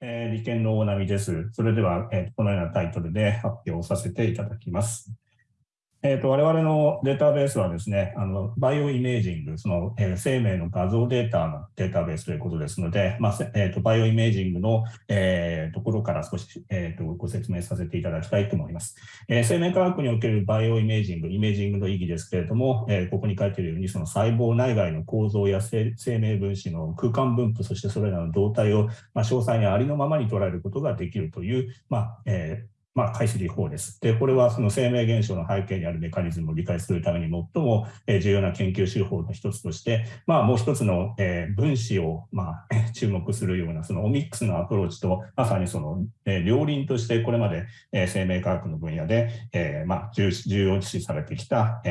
えー、理研の大波です。それでは、えー、このようなタイトルで発表させていただきます。えーと、我々のデータベースはですね、あのバイオイメージング、その、えー、生命の画像データのデータベースということですので、まあえーと、バイオイメージングの、えー、ところから少し、えーと、ご説明させていただきたいと思います、えー、生命科学におけるバイオイメージング、イメージングの意義ですけれども、えー、ここに書いているように、その細胞内外の構造や生命分子の空間分布、そしてそれらの動態を、まあ、詳細にありのままに捉えることができるという、まあえーまあ、解析法です。で、これはその生命現象の背景にあるメカニズムを理解するために最も重要な研究手法の一つとして、まあ、もう一つの分子をまあ 注目するようなそのオミックスのアプローチと、まさにその両輪としてこれまで生命科学の分野でまあ重要視されてきた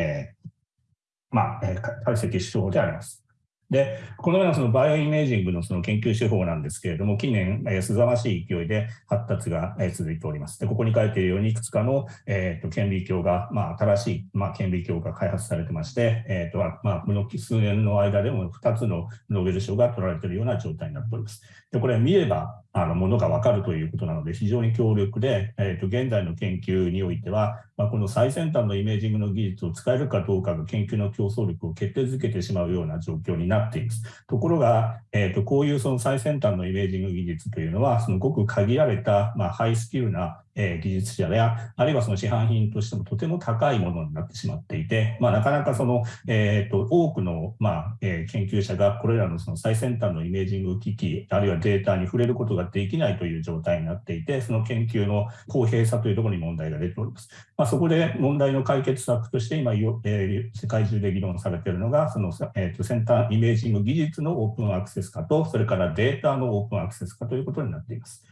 まあ解析手法であります。で、このようなそのバイオイメージングのその研究手法なんですけれども、近年、えー、すざましい勢いで発達が、え、続いております。で、ここに書いているように、いくつかの、えーと、顕微鏡が、まあ、新しい、まあ、顕微鏡が開発されてまして、えーとまあ、この数年の間でも2つのノーベル賞が取られているような状態になっております。で、これ見れば、あのものが分かるということなので、非常に強力で、えーと、現在の研究においては、まあ、この最先端のイメージングの技術を使えるかどうかが研究の競争力を決定づけてしまうような状況になっています。ところが、えーと、こういうその最先端のイメージング技術というのは、そのごく限られた、まあ、ハイスキルなえ技術者や、あるいはその市販品としてもとても高いものになってしまっていて、まあ、なかなかその、えーと、多くの、まあえー、研究者がこれらのその最先端のイメージング機器、あるいはデータに触れることができないという状態になっていて、その研究の公平さというところに問題が出ております。まあ、そこで問題の解決策として今、えー、世界中で議論されているのが、その、えーと、先端イメージング技術のオープンアクセス化と、それからデータのオープンアクセス化ということになっています。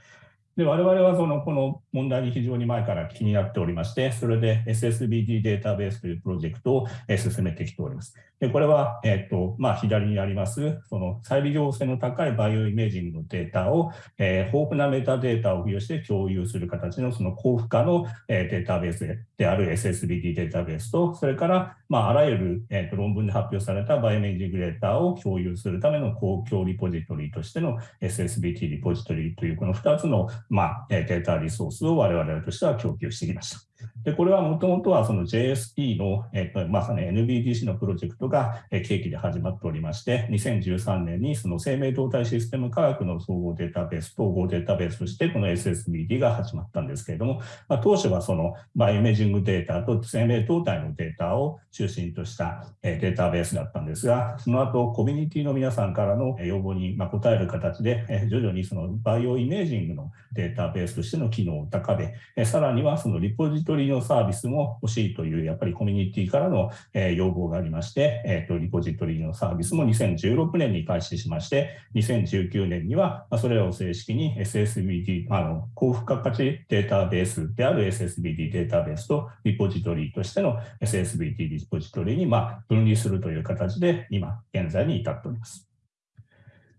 で我々はそのこの問題に非常に前から気になっておりまして、それで SSBD データベースというプロジェクトを進めてきております。でこれは、えっとまあ、左にあります、その再利用性の高いバイオイメージングのデータを、えー、豊富なメタデータを付与して共有する形のその高付加の、データベースである SSBD データベースと、それから、まあ、あらゆる、えー、と論文で発表されたバイオイメージデータを共有するための公共リポジトリとしての SSBT リポジトリというこの2つの、まあ、データリソースを我々としては供給してきました。で、これはもともとはその JSP の、えっと、まさに NBDC のプロジェクトが契機で始まっておりまして、2013年にその生命動態システム科学の総合データベース、統合データベースとしてこの SSBD が始まったんですけれども、まあ、当初はそのバイオイメージングデータと生命動態のデータを中心としたデータベースだったんですが、その後コミュニティの皆さんからの要望に応える形で、徐々にそのバイオイメージングのデータベースとしての機能を高め、さらにはそのリポジトリのサービスも欲しいという、やっぱりコミュニティからの、え要望がありまして、えーと、リポジトリのサービスも2016年に開始しまして、2019年には、それらを正式に SSBD、あの高付加価値データベースである SSBD データベースとリポジトリとしての SSBD リポジトリにま分離するという形で、今現在に至っております。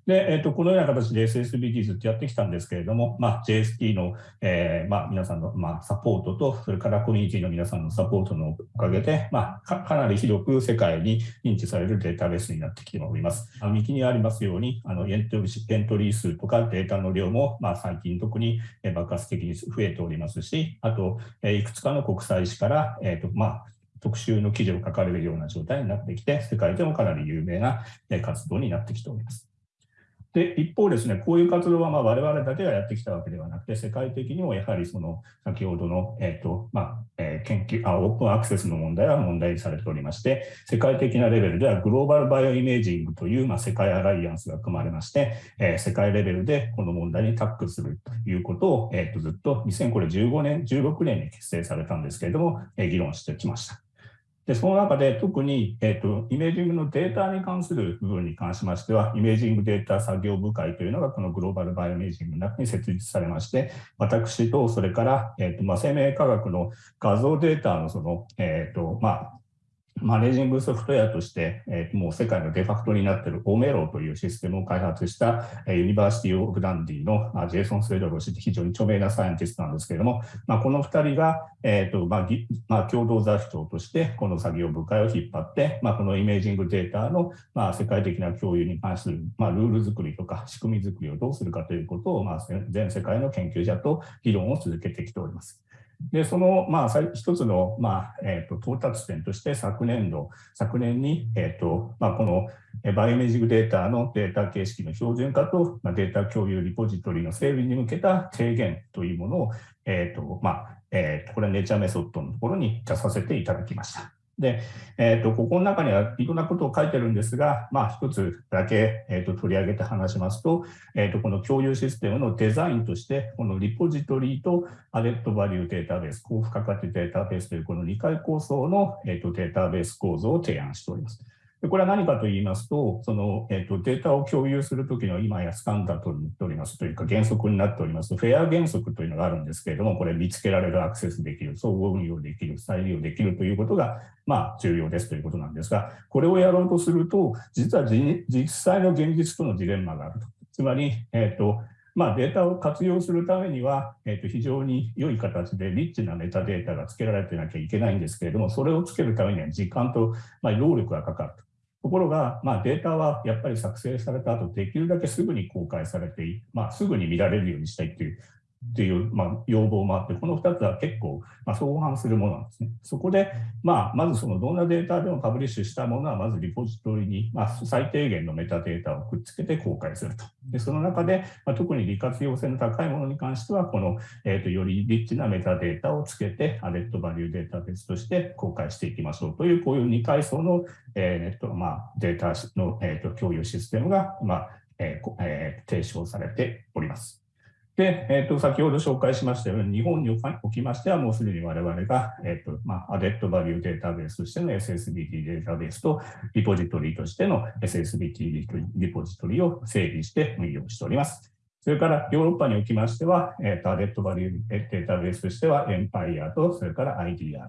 で、えーと、このような形で SSBT ずっとやってきたんですけれども、まあ、JST の、えーまあ、皆さんの、まあ、サポートと、それからコミュニティの皆さんのサポートのおかげで、まあ、かなり広く世界に認知されるデータベースになってきております。あ右にありますように、あのエントリーエントリー数とかデータの量も、まあ、最近特に爆発的に増えておりますし、あと、えいくつかの国際誌から、えーとまあ、特集の記事を書かれるような状態になってきて、世界でもかなり有名な活動になってきております。で、一方ですね、こういう活動はまあ我々だけがやってきたわけではなくて、世界的にもやはりその先ほどの、えーとまあえー、研究あ、オープンアクセスの問題は問題にされておりまして、世界的なレベルではグローバルバイオイメージングという、まあ、世界アライアンスが組まれまして、えー、世界レベルでこの問題にタックするということを、えー、とずっと2015年、16年に結成されたんですけれども、えー、議論してきました。で、その中で特に、えっと、イメージングのデータに関する部分に関しましては、イメージングデータ作業部会というのがこのグローバルバイオイメージングの中に設立されまして、私とそれから、えっとまあ、生命科学の画像データのその、えっとまあ managing software として、えー、もう世界のデファクトになっている OMERO というシステムを開発した、え、 University of Dundee の Jason Swedlow 氏非常に著名なサイエンティストなんですけれども、まあ、この2人が、えーとまあまあ、共同座長としてこの作業部会を引っ張って、まあ、このイメージングデータの、まあ、世界的な共有に関する、まあ、ルール作りとか仕組み作りをどうするかということを、まあ、全世界の研究者と議論を続けてきております。で、その、まあ、一つの、まあ、えっ、と、到達点として昨年度、昨年に、えっ、と、まあ、このバイオメジングデータのデータ形式の標準化と、ま、データ共有リポジトリの整備に向けた提言というものを、えっ、と、まあ、え、と、これはネイチャーメソッドのところに出させていただきました。で、えーと、ここの中にはいろんなことを書いてるんですが、まあ、一つだけ、えーと、取り上げて話しますと,、えーと、この共有システムのデザインとして、このリポジトリとアレットバリューデータベース、高付加価値データベースというこの2回構想の、えー、とデータベース構造を提案しております。でこれは何かと言いますと、その、えーと、データを共有するときの今やスタンダードになっておりますというか原則になっておりますフェア原則というのがあるんですけれども、これ見つけられる、アクセスできる、総合運用できる、再利用できるということが、まあ、重要ですということなんですが、これをやろうとすると、実は実際の現実とのジレンマがあると。つまり、えっ、ー、と、まあ、データを活用するためには、えー、と非常に良い形でリッチなメタデータがつけられてなきゃいけないんですけれども、それをつけるためには時間と、まあ、労力がかかると。ところが、まあ、データはやっぱり作成された後、できるだけすぐに公開されて、まあ、すぐに見られるようにしたいというっていう、まあ、要望もあって、この2つは結構、まあ、相反するものなんですね。そこで、まあ、まずそのどんなデータでもパブリッシュしたものは、まずリポジトリに、まあ、最低限のメタデータをくっつけて公開すると。でその中で、まあ、特に利活用性の高いものに関しては、この、えーと、よりリッチなメタデータをつけて、アデッドバリューデータベースとして公開していきましょうという、こういう2階層の、えーネットまあ、データの、えーと、共有システムが、まあえーえー、提唱されて。で、えーと、先ほど紹介しましたように、日本におきましては、もうすでに我々が、えーとまあ、アデットバリューデータベースとしての SSBT データベースと、リポジトリとしての SSBT リポジトリを整備して運用しております。それからヨーロッパにおきましては、えーと、 added-value database としては、エンパイアと、それから IDR。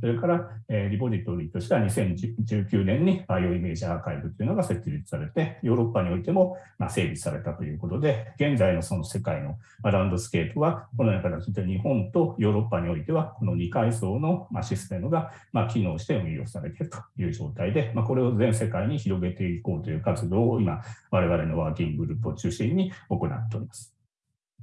それから、えー、リポジトリとしては2019年に BioImage Archive というのが設立されて、ヨーロッパにおいても、まあ、整備されたということで、現在のその世界の、まあ、ランドスケープは、このような形で日本とヨーロッパにおいては、この2階層の、まあ、システムが、まあ、機能して運用されているという状態で、まあ、これを全世界に広げていこうという活動を今、我々のワーキンググループを中心に行っております。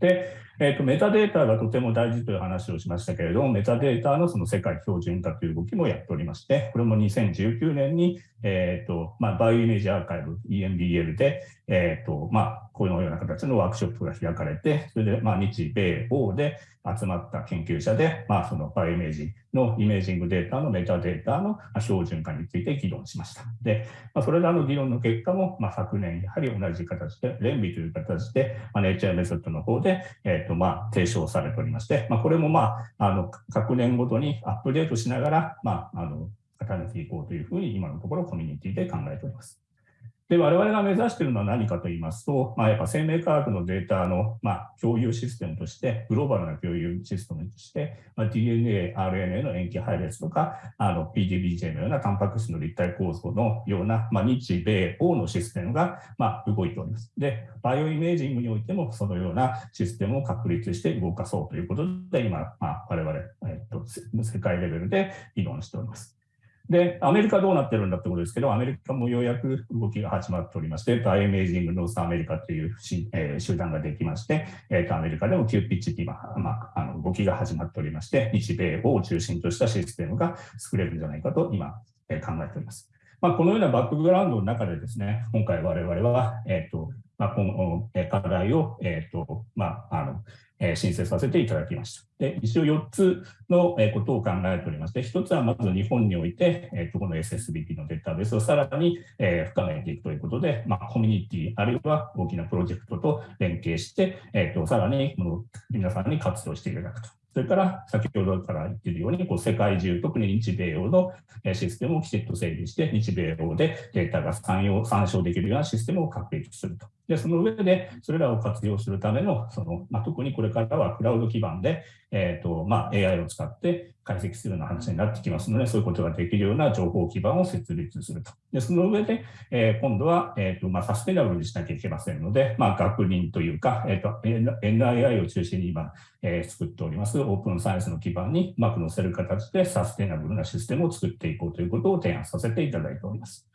で、えーと、メタデータがとても大事という話をしましたけれども、メタデータのその世界標準化という動きもやっておりまして、これも2019年に、えーとまあ、バイオイメージアーカイブ EMBL で、えーとまあ、このような形のワークショップが開かれて、それで、まあ、日米欧で集まった研究者で、まあ、そのバイオイメージのイメージングデータのメタデータの標準化について議論しました。で、まあ、それらの議論の結果も、まあ、昨年、やはり同じ形で、連備という形で、まあ、ネイチャーメソッドの方で、えーとまあ、提唱されておりまして、まあ、これも、まあ、あの各年ごとにアップデートしながら、まあ、あの固めていこうというふうに、今のところコミュニティで考えております。で、我々が目指しているのは何かと言いますと、まあ、やっぱ生命科学のデータの、まあ、共有システムとして、グローバルな共有システムとして、まあ、DNA、RNA の塩基配列とか、あの PDBJ のようなタンパク質の立体構造のような、まあ、日米欧のシステムが、まあ、動いております。で、バイオイメージングにおいても、そのようなシステムを確立して動かそうということで、今、まあ、我々、えっと、世界レベルで議論しております。で、アメリカどうなってるんだってことですけど、アメリカもようやく動きが始まっておりまして、 BioImaging North America という、えー、集団ができまして、えーと、アメリカでも急ピッチで今、まあ、あの動きが始まっておりまして、日米を中心としたシステムが作れるんじゃないかと今、えー、考えております。まあ、このようなバックグラウンドの中でですね、今回我々は、えーとまあ、今後課題を、えーとまあ、あのえ申請させていただきました。で一応4つのことを考えておりまして、1つはまず日本において、えー、とこの SSBT のデータベースをさらに、え深めていくということで、まあ、コミュニティあるいは大きなプロジェクトと連携して、えー、とさらにこの皆さんに活用していただくと。それから先ほどから言っているように、こう世界中、特に日米欧のシステムをきちっと整備して、日米欧でデータが参照できるようなシステムを確立すると。で、その上で、それらを活用するための、その、まあ、特にこれからはクラウド基盤で、えっ、ー、と、まあ、AI を使って解析するような話になってきますので、そういうことができるような情報基盤を設立すると。で、その上で、えー、今度は、えっ、ー、と、まあ、サステナブルにしなきゃいけませんので、まあ、学人というか、えっ、と、NII を中心に今、え作っております、オープンサイエンスの基盤にうまく載せる形でサステナブルなシステムを作っていこうということを提案させていただいております。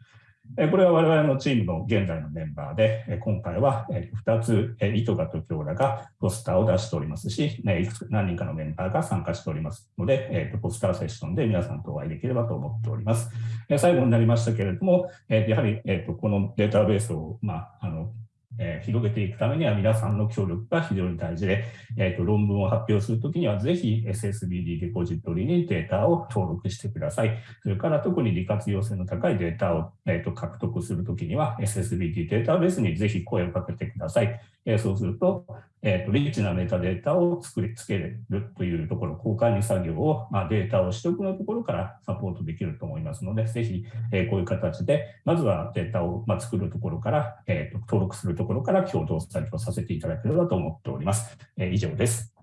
これは我々のチームの現在のメンバーで、今回は2つ、糸賀と京田がポスターを出しておりますし、何人かのメンバーが参加しておりますので、ポスターセッションで皆さんとお会いできればと思っております。最後になりましたけれども、やはりこのデータベースを、まあ、あのえー、広げていくためには皆さんの協力が非常に大事で、えーと、論文を発表するときにはぜひ SSBD デポジトリにデータを登録してください。それから特に利活用性の高いデータを、えーと、獲得するときには SSBD データベースにぜひ声をかけてください。え、そうすると、えーと、リッチなメタデータを作りつけれるというところ、交換に作業を、まあ、データを取得のところからサポートできると思いますので、ぜひ、え、こういう形で、まずはデータを、ま、作るところから、えーと、登録するところから共同作業させていただければと思っております。え、以上です。